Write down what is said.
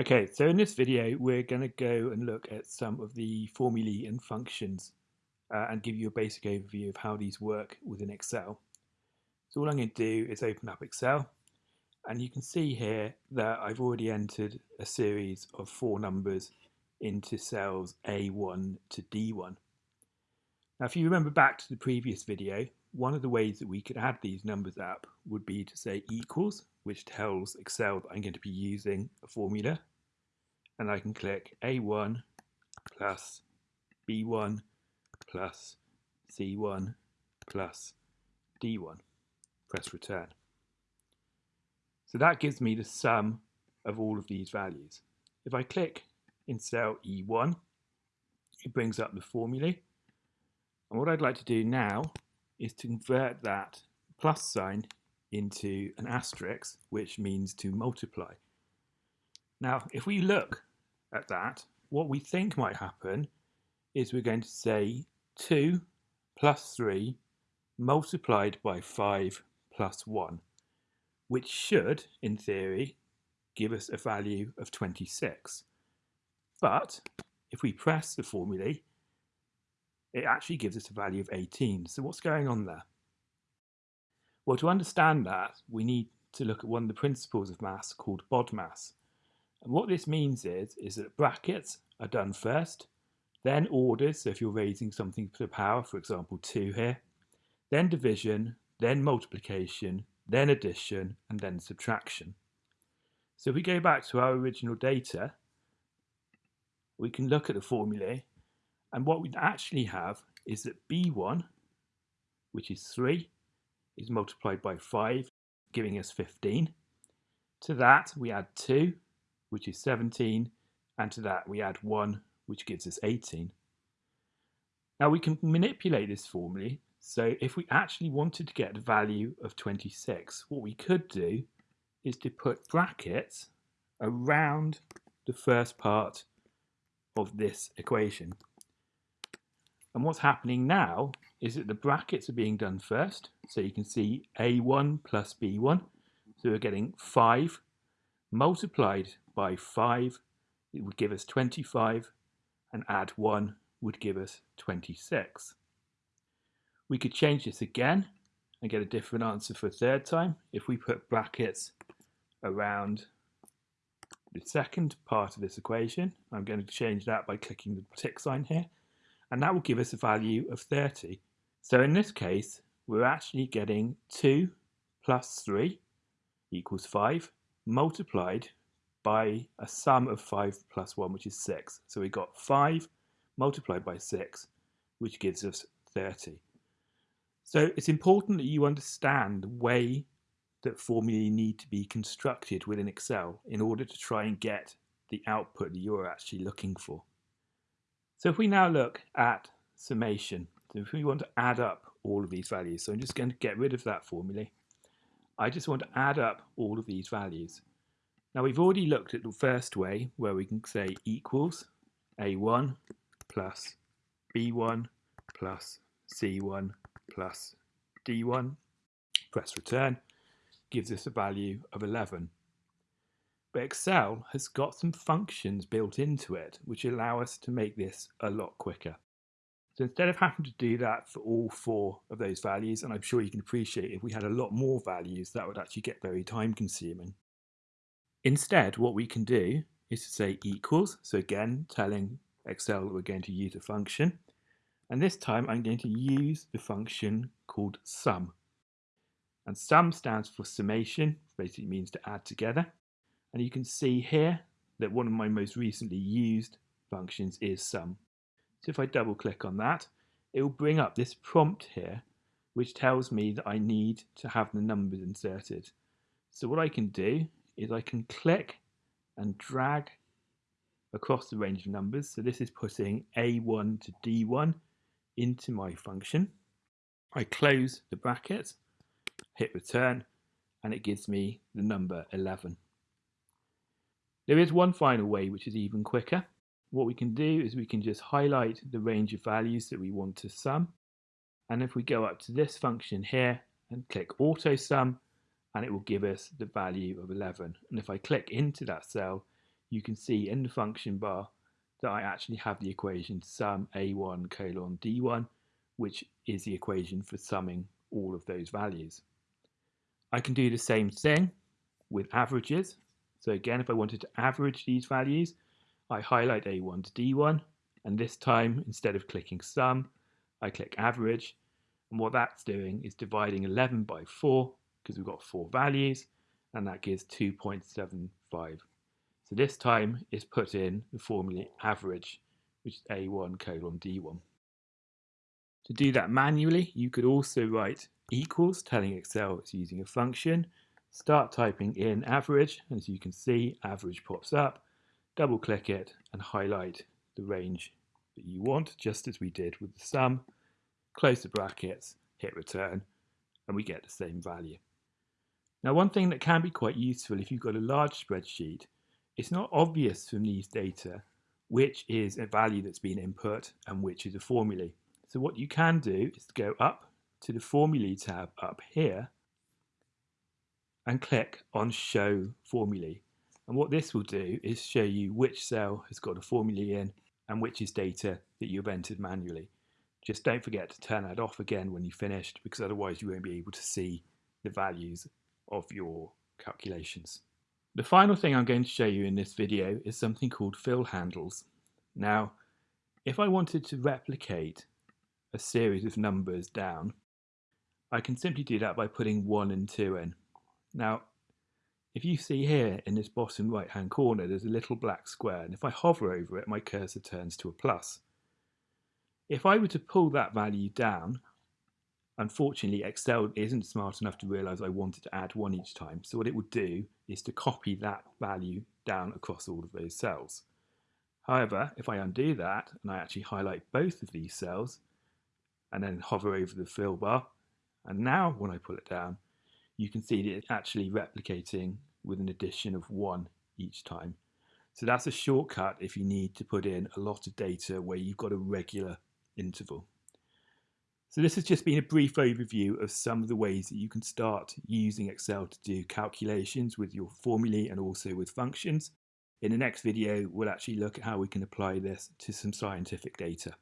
Okay, so in this video, we're going to go and look at some of the formulae and functions uh, and give you a basic overview of how these work within Excel. So all I'm going to do is open up Excel and you can see here that I've already entered a series of four numbers into cells A1 to D1. Now if you remember back to the previous video, one of the ways that we could add these numbers up would be to say equals, which tells Excel that I'm going to be using a formula. And I can click A1 plus B1 plus C1 plus D1. Press return. So that gives me the sum of all of these values. If I click in cell E1, it brings up the formulae. And what I'd like to do now is to convert that plus sign into an asterisk, which means to multiply. Now, if we look at that, what we think might happen is we're going to say 2 plus 3 multiplied by 5 plus 1, which should, in theory, give us a value of 26. But if we press the formulae, it actually gives us a value of 18. So what's going on there? Well, to understand that, we need to look at one of the principles of maths called BODMAS. And what this means is, is that brackets are done first, then orders, so if you're raising something to the power, for example 2 here, then division, then multiplication, then addition, and then subtraction. So if we go back to our original data, we can look at the formulae and what we actually have is that B1, which is 3, is multiplied by 5, giving us 15. To that we add 2, which is 17, and to that we add 1, which gives us 18. Now we can manipulate this formula, so if we actually wanted to get the value of 26, what we could do is to put brackets around the first part of this equation. And what's happening now is that the brackets are being done first. So you can see A1 plus B1. So we're getting 5 multiplied by 5. It would give us 25 and add 1 would give us 26. We could change this again and get a different answer for a third time if we put brackets around the second part of this equation. I'm going to change that by clicking the tick sign here and that will give us a value of 30. So in this case, we're actually getting 2 plus 3 equals 5 multiplied by a sum of 5 plus 1, which is 6. So we got 5 multiplied by 6, which gives us 30. So it's important that you understand the way that formulae need to be constructed within Excel in order to try and get the output that you're actually looking for. So if we now look at summation, so if we want to add up all of these values, so I'm just going to get rid of that formula. I just want to add up all of these values. Now we've already looked at the first way where we can say equals A1 plus B1 plus C1 plus D1, press return, gives us a value of 11. But Excel has got some functions built into it which allow us to make this a lot quicker. So instead of having to do that for all four of those values, and I'm sure you can appreciate if we had a lot more values, that would actually get very time consuming. Instead, what we can do is to say equals, so again, telling Excel that we're going to use a function. And this time I'm going to use the function called sum. And sum stands for summation, basically means to add together. And you can see here that one of my most recently used functions is sum. So if I double click on that, it will bring up this prompt here, which tells me that I need to have the numbers inserted. So what I can do is I can click and drag across the range of numbers. So this is putting A1 to D1 into my function. I close the bracket, hit return, and it gives me the number 11. There is one final way which is even quicker. What we can do is we can just highlight the range of values that we want to sum. And if we go up to this function here and click auto sum, and it will give us the value of 11. And if I click into that cell, you can see in the function bar that I actually have the equation sum a1 colon d1, which is the equation for summing all of those values. I can do the same thing with averages. So again, if I wanted to average these values, I highlight A1 to D1, and this time, instead of clicking sum, I click average. And what that's doing is dividing 11 by 4, because we've got four values, and that gives 2.75. So this time it's put in the formula average, which is A1 colon D1. To do that manually, you could also write equals, telling Excel it's using a function. Start typing in average, and as you can see, average pops up. Double click it and highlight the range that you want, just as we did with the sum. Close the brackets, hit return, and we get the same value. Now, one thing that can be quite useful if you've got a large spreadsheet, it's not obvious from these data which is a value that's been input and which is a formula. So what you can do is go up to the Formulae tab up here and click on Show Formulae. And what this will do is show you which cell has got a formula in and which is data that you've entered manually. Just don't forget to turn that off again when you've finished because otherwise you won't be able to see the values of your calculations. The final thing I'm going to show you in this video is something called fill handles. Now, if I wanted to replicate a series of numbers down, I can simply do that by putting 1 and 2 in. Now, if you see here in this bottom right hand corner, there's a little black square, and if I hover over it, my cursor turns to a plus. If I were to pull that value down, unfortunately Excel isn't smart enough to realize I wanted to add one each time, so what it would do is to copy that value down across all of those cells. However, if I undo that and I actually highlight both of these cells and then hover over the fill bar, and now when I pull it down, you can see that it's actually replicating with an addition of one each time. So that's a shortcut if you need to put in a lot of data where you've got a regular interval. So this has just been a brief overview of some of the ways that you can start using Excel to do calculations with your formulae and also with functions. In the next video, we'll actually look at how we can apply this to some scientific data.